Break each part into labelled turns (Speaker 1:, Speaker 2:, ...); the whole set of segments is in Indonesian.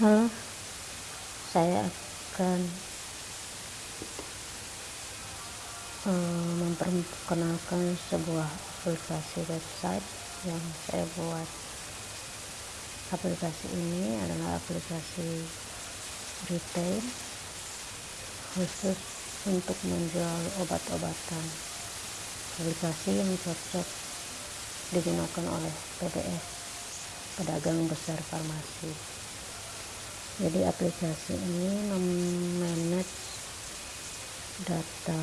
Speaker 1: Halo, saya akan uh, memperkenalkan sebuah aplikasi website yang saya buat. Aplikasi ini adalah aplikasi retail khusus untuk menjual obat-obatan. Aplikasi yang cocok digunakan oleh PBS, pedagang besar farmasi jadi aplikasi ini memanage data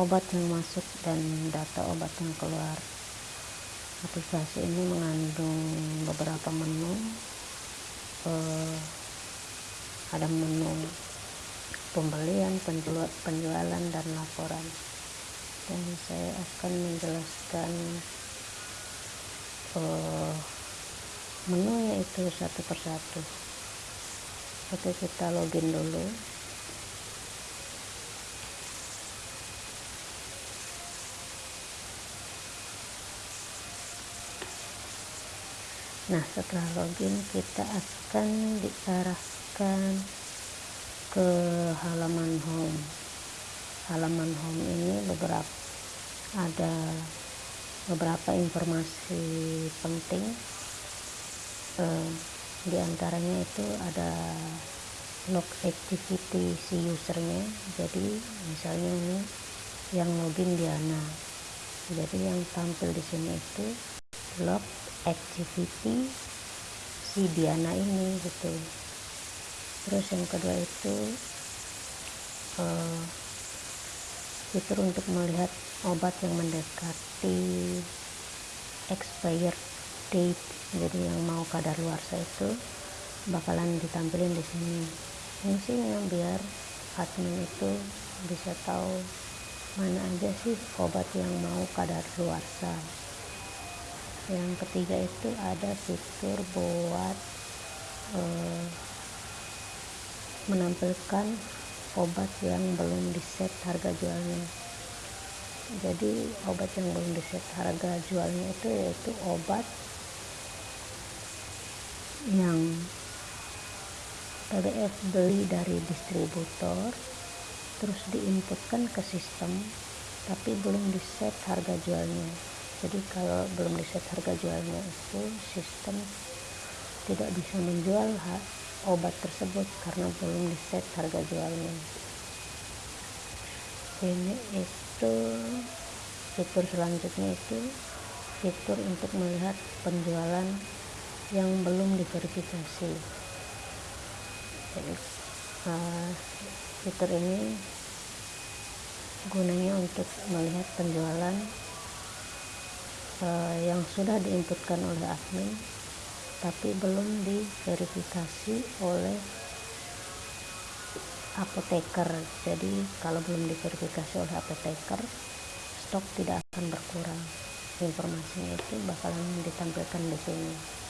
Speaker 1: obat yang masuk dan data obat yang keluar. Aplikasi ini mengandung beberapa menu. Uh, ada menu pembelian penjual, penjualan dan laporan. Dan saya akan menjelaskan uh, menunya itu satu persatu oke kita login dulu. Nah setelah login kita akan diarahkan ke halaman home. Halaman home ini beberapa ada beberapa informasi penting eh, di antaranya itu ada log activity si usernya. Jadi misalnya ini yang login Diana jadi yang tampil di sini itu log activity si Diana ini gitu. Terus yang kedua itu uh, fitur untuk melihat obat yang mendekati expired jadi yang mau kadar luar itu bakalan ditampilin di sini. Fungsinya biar admin itu bisa tahu mana aja sih obat yang mau kadar luar yang ketiga itu ada fitur buat eh, menampilkan obat yang belum diset harga jualnya. Jadi obat yang belum diset harga jualnya itu yaitu obat yang PDF beli dari distributor terus diinputkan ke sistem tapi belum di set harga jualnya. Jadi kalau belum di set harga jualnya itu sistem tidak bisa menjual obat tersebut karena belum di set harga jualnya. Ini itu fitur selanjutnya itu fitur untuk melihat penjualan yang belum diverifikasi. Jadi uh, fitur ini gunanya untuk melihat penjualan uh, yang sudah diinputkan oleh admin tapi belum diverifikasi oleh apoteker. Jadi kalau belum diverifikasi oleh apoteker stok tidak akan berkurang. Informasinya itu bakalan ditampilkan di sini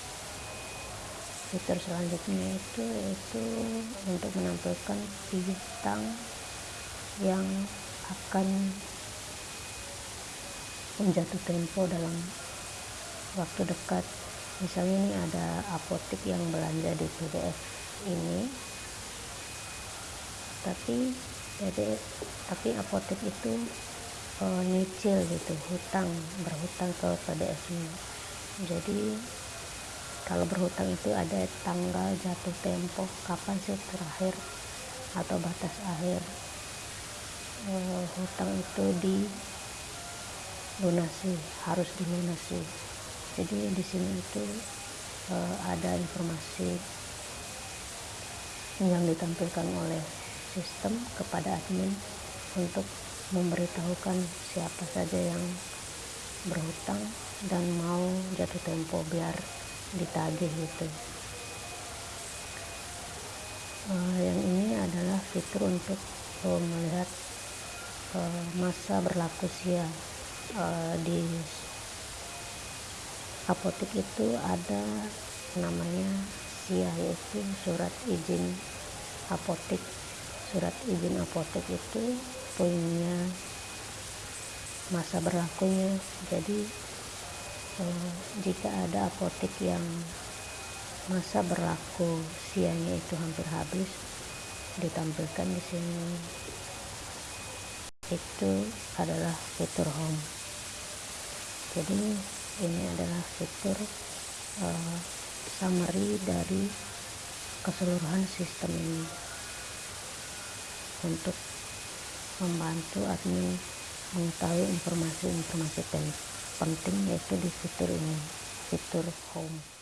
Speaker 1: fitur selanjutnya itu yaitu untuk menampilkan bintang yang akan menjatuh tempo dalam waktu dekat. Misalnya ini ada apotek yang belanja di PDF ini. Tapi jadi tapi apotek itu e, nyicil gitu hutang berhutang ke PDF nya jadi kalau berhutang itu ada tanggal jatuh tempo kapan sih terakhir atau batas akhir? Uh, hutang itu dilunasi harus dilunasi. Jadi di sini itu uh, ada informasi yang ditampilkan oleh sistem kepada admin untuk memberitahukan siapa saja yang berhutang dan mau jatuh tempo biar ditagih gitu. Uh, yang ini adalah fitur untuk uh, melihat uh, masa berlaku sia uh, di apotek itu ada namanya sia yaitu surat izin apotek surat izin apotek itu punya masa berlakunya. Jadi jika ada apotek yang masa berlaku sianya itu hampir habis ditampilkan di sini. Itu adalah fitur home. Jadi ini adalah fitur uh, summary dari keseluruhan sistem ini. Untuk membantu admin mengetahui informasi-informasi penting yaitu di fitur ini fitur home